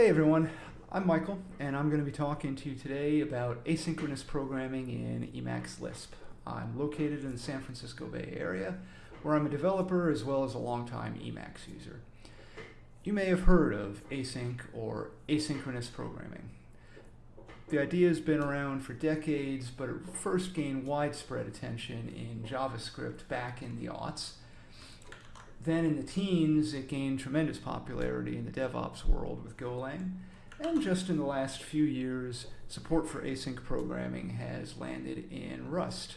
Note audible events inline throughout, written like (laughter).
Hey everyone, I'm Michael, and I'm going to be talking to you today about asynchronous programming in Emacs Lisp. I'm located in the San Francisco Bay Area, where I'm a developer as well as a longtime Emacs user. You may have heard of async or asynchronous programming. The idea has been around for decades, but it first gained widespread attention in JavaScript back in the aughts, then in the teens, it gained tremendous popularity in the DevOps world with Golang. And just in the last few years, support for async programming has landed in Rust.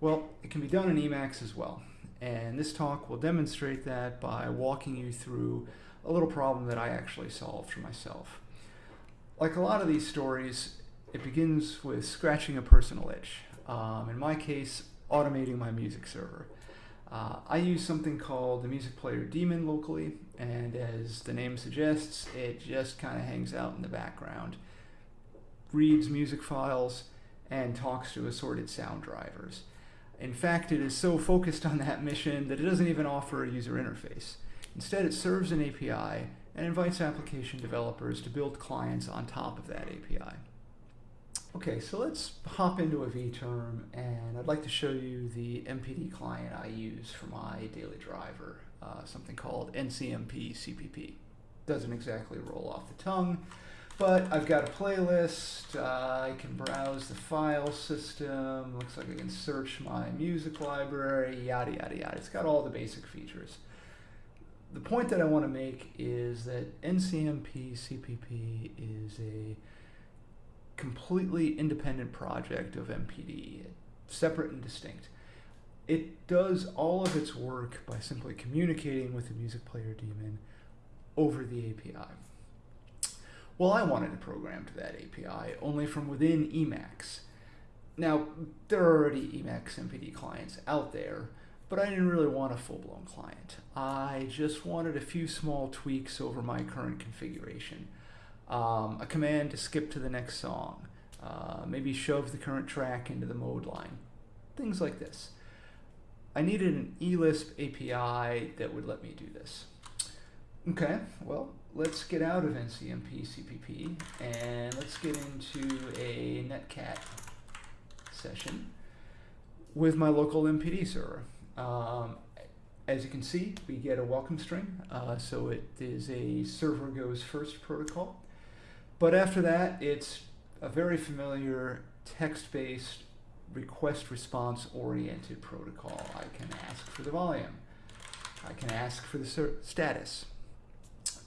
Well, it can be done in Emacs as well. And this talk will demonstrate that by walking you through a little problem that I actually solved for myself. Like a lot of these stories, it begins with scratching a personal itch. Um, in my case, automating my music server. Uh, I use something called the Music Player Daemon locally, and as the name suggests, it just kind of hangs out in the background, reads music files, and talks to assorted sound drivers. In fact, it is so focused on that mission that it doesn't even offer a user interface. Instead, it serves an API and invites application developers to build clients on top of that API. Okay, so let's hop into a vTerm, and I'd like to show you the MPD client I use for my daily driver, uh, something called NCMP CPP. Doesn't exactly roll off the tongue, but I've got a playlist, uh, I can browse the file system, looks like I can search my music library, yada yada yada. It's got all the basic features. The point that I want to make is that NCMP CPP is a completely independent project of MPD, separate and distinct. It does all of its work by simply communicating with the music player daemon over the API. Well, I wanted to program to that API only from within Emacs. Now, there are already Emacs MPD clients out there, but I didn't really want a full-blown client. I just wanted a few small tweaks over my current configuration um, a command to skip to the next song, uh, maybe shove the current track into the mode line, things like this. I needed an eLisp API that would let me do this. Okay, well, let's get out of NCMP CPP and let's get into a Netcat session with my local MPD server. Um, as you can see, we get a welcome string, uh, so it is a server goes first protocol. But after that, it's a very familiar text-based request response oriented protocol. I can ask for the volume. I can ask for the status.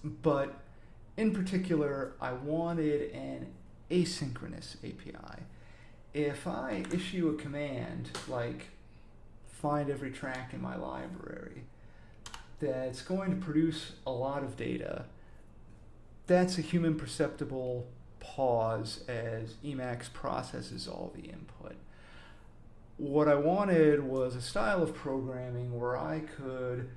But in particular, I wanted an asynchronous API. If I issue a command like find every track in my library, that's going to produce a lot of data that's a human perceptible pause as Emacs processes all the input. What I wanted was a style of programming where I could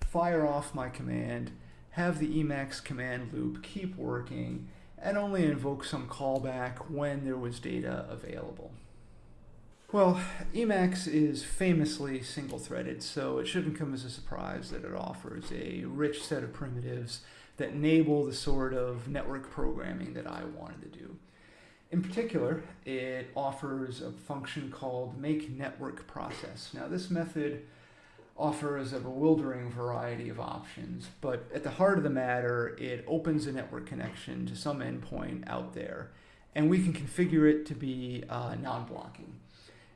fire off my command, have the Emacs command loop keep working, and only invoke some callback when there was data available. Well, Emacs is famously single-threaded, so it shouldn't come as a surprise that it offers a rich set of primitives that enable the sort of network programming that I wanted to do. In particular, it offers a function called make network process. Now this method offers a bewildering variety of options, but at the heart of the matter, it opens a network connection to some endpoint out there, and we can configure it to be uh, non-blocking.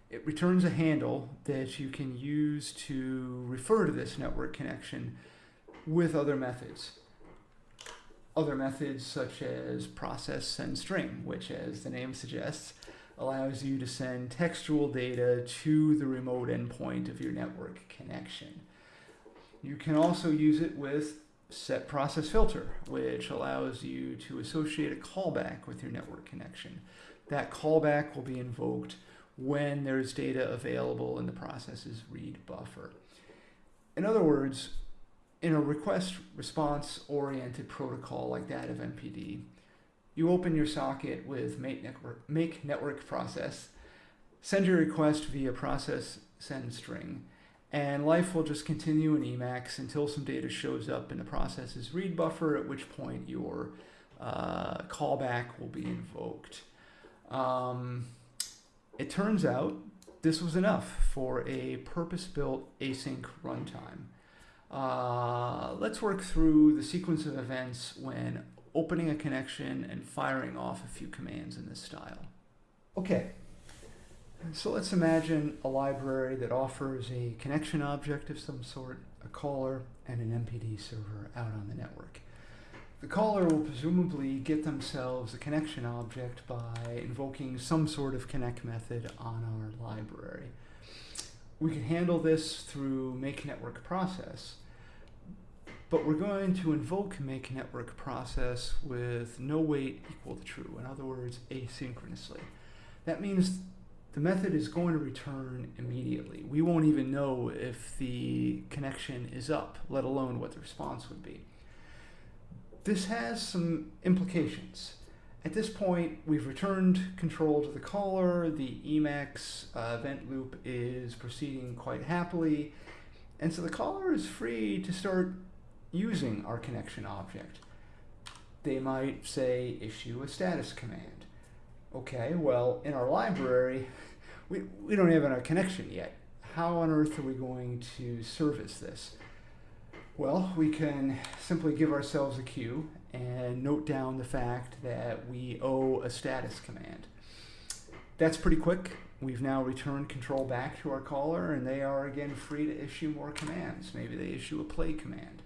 It returns a handle that you can use to refer to this network connection with other methods other methods such as process send string, which as the name suggests, allows you to send textual data to the remote endpoint of your network connection. You can also use it with set process filter, which allows you to associate a callback with your network connection. That callback will be invoked when there's data available in the process's read buffer. In other words, in a request response oriented protocol like that of MPD, you open your socket with make network, make network process, send your request via process send string, and life will just continue in Emacs until some data shows up in the process's read buffer, at which point your uh, callback will be invoked. Um, it turns out this was enough for a purpose-built async runtime. Uh, let's work through the sequence of events when opening a connection and firing off a few commands in this style. Okay, so let's imagine a library that offers a connection object of some sort, a caller, and an MPD server out on the network. The caller will presumably get themselves a connection object by invoking some sort of connect method on our library. We can handle this through make network process, but we're going to invoke make network process with no wait equal to true. In other words, asynchronously. That means the method is going to return immediately. We won't even know if the connection is up, let alone what the response would be. This has some implications. At this point, we've returned control to the caller, the Emacs uh, event loop is proceeding quite happily, and so the caller is free to start using our connection object. They might say issue a status command. Okay, well, in our library, we, we don't have a connection yet. How on earth are we going to service this? Well, we can simply give ourselves a queue and note down the fact that we owe a status command. That's pretty quick. We've now returned control back to our caller and they are again free to issue more commands. Maybe they issue a play command.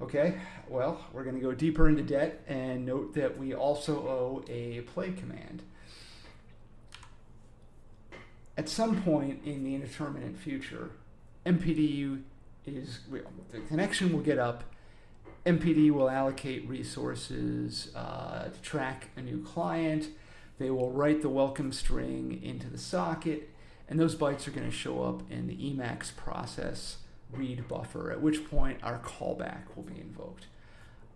Okay, well, we're going to go deeper into debt and note that we also owe a play command. At some point in the indeterminate future, MPDU is, the connection will get up, MPD will allocate resources uh, to track a new client, they will write the welcome string into the socket, and those bytes are going to show up in the Emacs process read buffer, at which point our callback will be invoked.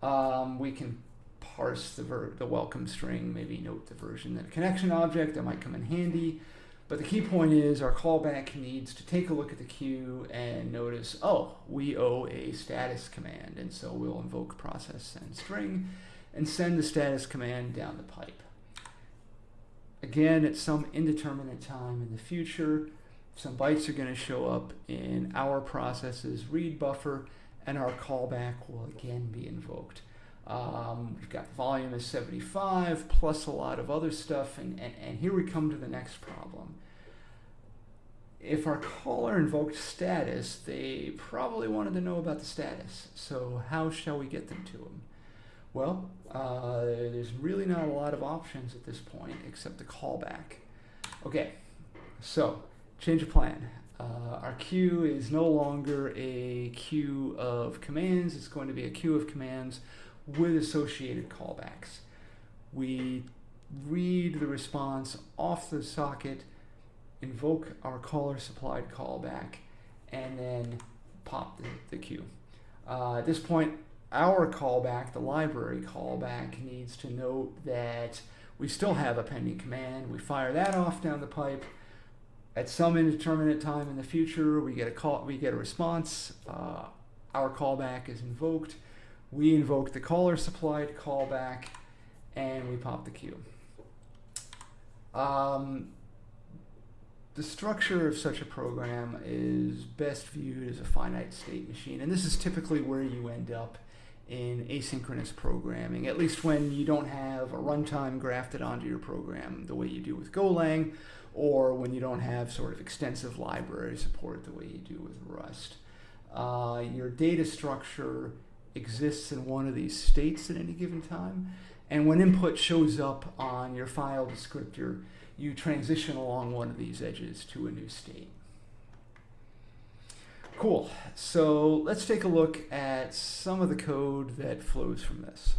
Um, we can parse the, the welcome string, maybe note the version that a connection object that might come in handy. But the key point is our callback needs to take a look at the queue and notice, oh, we owe a status command. And so we'll invoke process send string and send the status command down the pipe. Again, at some indeterminate time in the future, some bytes are going to show up in our process's read buffer, and our callback will again be invoked. Um, we've got volume is 75 plus a lot of other stuff, and, and, and here we come to the next problem. If our caller invoked status, they probably wanted to know about the status. So how shall we get them to them? Well, uh, there's really not a lot of options at this point except the callback. Okay, so change of plan. Uh, our queue is no longer a queue of commands, it's going to be a queue of commands with associated callbacks. We read the response off the socket, invoke our caller supplied callback, and then pop the, the queue. Uh, at this point, our callback, the library callback, needs to note that we still have a pending command. We fire that off down the pipe, at some indeterminate time in the future, we get a call, we get a response. Uh, our callback is invoked. We invoke the caller supplied callback, and we pop the queue. Um, the structure of such a program is best viewed as a finite state machine, and this is typically where you end up in asynchronous programming, at least when you don't have a runtime grafted onto your program the way you do with Golang, or when you don't have sort of extensive library support the way you do with Rust. Uh, your data structure exists in one of these states at any given time, and when input shows up on your file descriptor, you transition along one of these edges to a new state. Cool, so let's take a look at some of the code that flows from this.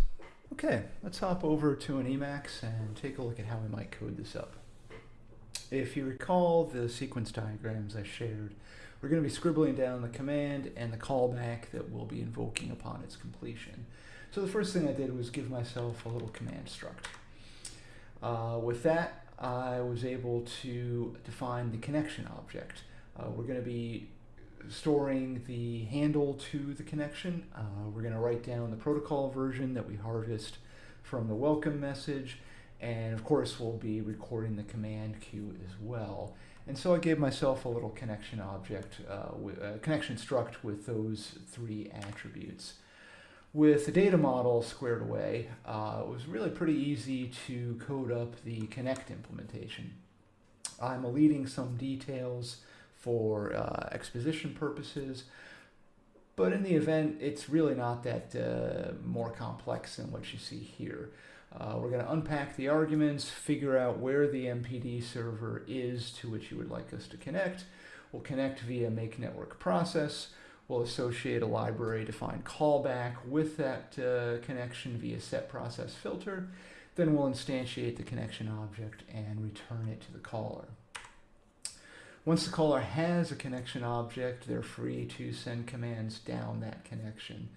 Okay, let's hop over to an Emacs and take a look at how we might code this up. If you recall the sequence diagrams I shared, we're going to be scribbling down the command and the callback that we'll be invoking upon its completion. So the first thing I did was give myself a little command struct. Uh, with that, I was able to define the connection object. Uh, we're going to be storing the handle to the connection. Uh, we're going to write down the protocol version that we harvest from the welcome message. And of course, we'll be recording the command queue as well. And so I gave myself a little connection object, uh, a connection struct with those three attributes. With the data model squared away, uh, it was really pretty easy to code up the connect implementation. I'm eliding some details for uh, exposition purposes, but in the event, it's really not that uh, more complex than what you see here. Uh, we're going to unpack the arguments, figure out where the MPD server is to which you would like us to connect. We'll connect via make network process. We'll associate a library defined callback with that uh, connection via set process filter. Then we'll instantiate the connection object and return it to the caller. Once the caller has a connection object, they're free to send commands down that connection.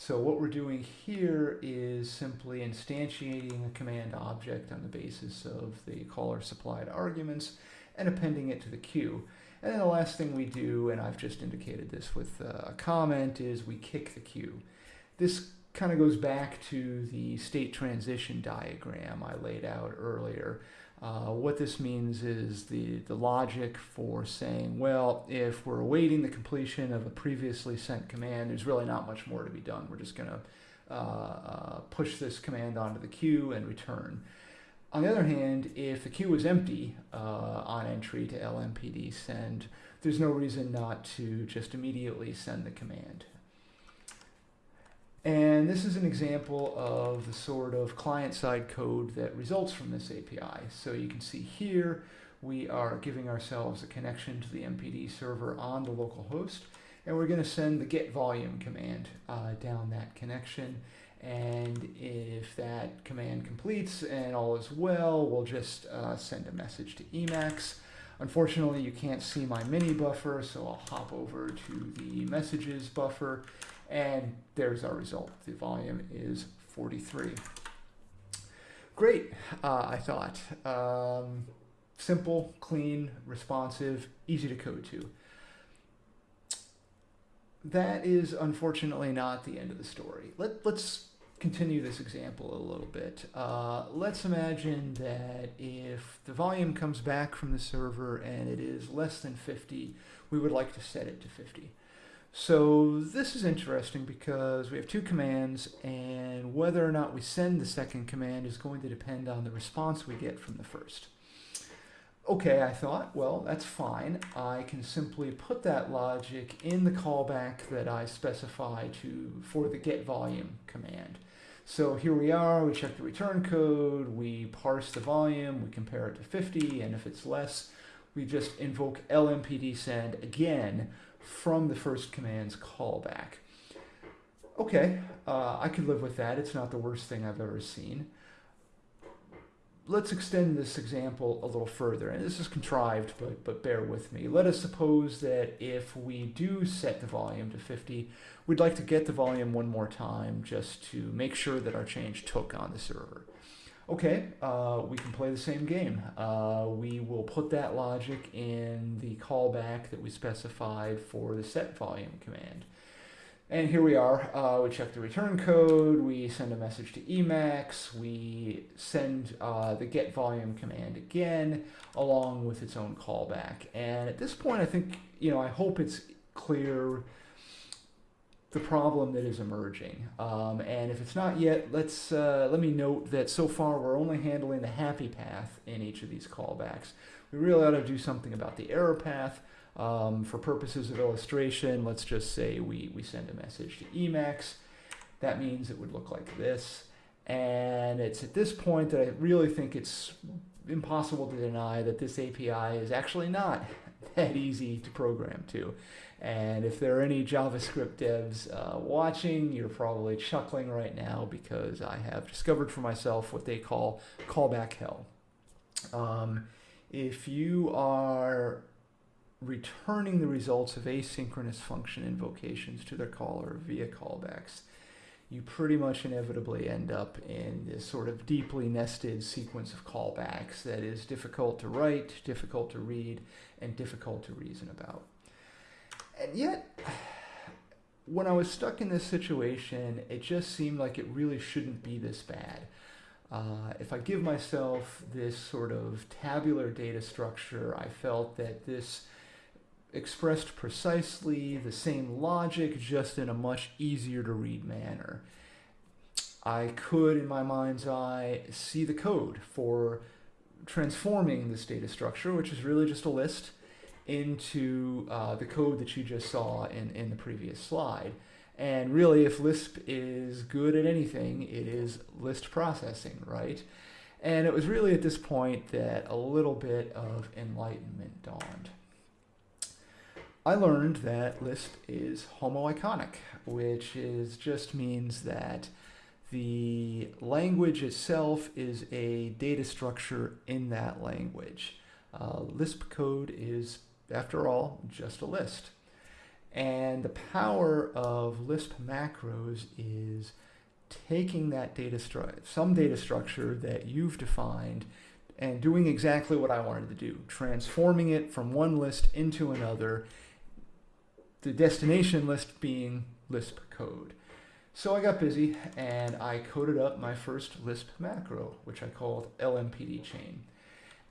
So what we're doing here is simply instantiating a command object on the basis of the caller supplied arguments and appending it to the queue. And then the last thing we do, and I've just indicated this with uh, a comment, is we kick the queue. This kind of goes back to the state transition diagram I laid out earlier. Uh, what this means is the, the logic for saying, well, if we're awaiting the completion of a previously sent command, there's really not much more to be done. We're just going to uh, uh, push this command onto the queue and return. On the other hand, if the queue is empty uh, on entry to lmpd send, there's no reason not to just immediately send the command. And this is an example of the sort of client-side code that results from this API. So you can see here, we are giving ourselves a connection to the MPD server on the local host, and we're going to send the get volume command uh, down that connection. And if that command completes and all is well, we'll just uh, send a message to Emacs. Unfortunately, you can't see my mini buffer, so I'll hop over to the messages buffer and there's our result. The volume is 43. Great, uh, I thought. Um, simple, clean, responsive, easy to code to. That is unfortunately not the end of the story. Let, let's continue this example a little bit. Uh, let's imagine that if the volume comes back from the server and it is less than 50, we would like to set it to 50. So this is interesting because we have two commands and whether or not we send the second command is going to depend on the response we get from the first. Okay, I thought, well, that's fine. I can simply put that logic in the callback that I specify to for the get volume command. So here we are, we check the return code, we parse the volume, we compare it to 50, and if it's less, we just invoke lmpd send again from the first command's callback. Okay, uh, I could live with that. It's not the worst thing I've ever seen. Let's extend this example a little further, and this is contrived, but, but bear with me. Let us suppose that if we do set the volume to 50, we'd like to get the volume one more time just to make sure that our change took on the server. Okay, uh, we can play the same game. Uh, we will put that logic in the callback that we specified for the set volume command. And here we are, uh, we check the return code, we send a message to Emacs, we send uh, the get volume command again, along with its own callback. And at this point, I think, you know, I hope it's clear the problem that is emerging. Um, and if it's not yet, let's uh, let me note that so far we're only handling the happy path in each of these callbacks. We really ought to do something about the error path. Um, for purposes of illustration, let's just say we, we send a message to Emacs. That means it would look like this. And it's at this point that I really think it's impossible to deny that this API is actually not (laughs) that easy to program to. And if there are any JavaScript devs uh, watching, you're probably chuckling right now because I have discovered for myself what they call callback hell. Um, if you are returning the results of asynchronous function invocations to their caller via callbacks, you pretty much inevitably end up in this sort of deeply nested sequence of callbacks that is difficult to write, difficult to read, and difficult to reason about. And yet, when I was stuck in this situation, it just seemed like it really shouldn't be this bad. Uh, if I give myself this sort of tabular data structure, I felt that this expressed precisely the same logic, just in a much easier to read manner. I could, in my mind's eye, see the code for transforming this data structure, which is really just a list, into uh, the code that you just saw in, in the previous slide. And really, if Lisp is good at anything, it is list processing, right? And it was really at this point that a little bit of enlightenment dawned. I learned that Lisp is homoiconic, which is just means that the language itself is a data structure in that language. Uh, Lisp code is, after all, just a list. And the power of Lisp macros is taking that data some data structure that you've defined and doing exactly what I wanted to do, transforming it from one list into another, the destination list being Lisp code. So I got busy and I coded up my first Lisp macro, which I called LMPD chain.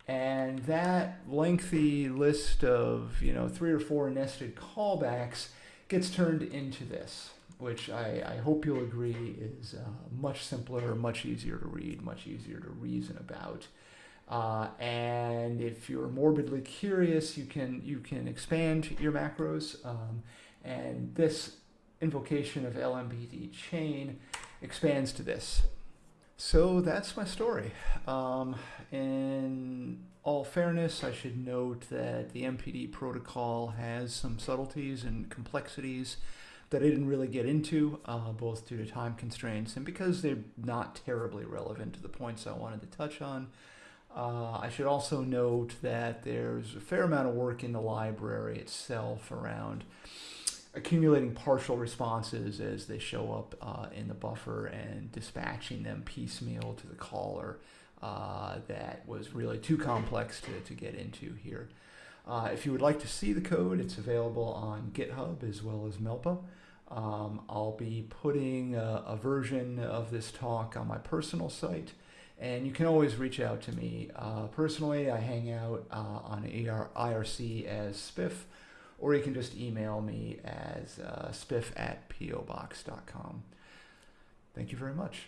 And that lengthy list of, you know, three or four nested callbacks gets turned into this, which I, I hope you'll agree is uh, much simpler, much easier to read, much easier to reason about. Uh, and if you're morbidly curious, you can you can expand your macros. Um, and this invocation of LMPD chain expands to this. So that's my story. Um, in all fairness, I should note that the MPD protocol has some subtleties and complexities that I didn't really get into, uh, both due to time constraints and because they're not terribly relevant to the points I wanted to touch on. Uh, I should also note that there's a fair amount of work in the library itself around accumulating partial responses as they show up uh, in the buffer and dispatching them piecemeal to the caller uh, that was really too complex to, to get into here. Uh, if you would like to see the code, it's available on GitHub as well as Melpa. Um, I'll be putting a, a, version of this talk on my personal site, and you can always reach out to me. Uh, personally, I hang out uh, on IRC as Spiff, or you can just email me as uh, spiff at pobox.com. Thank you very much.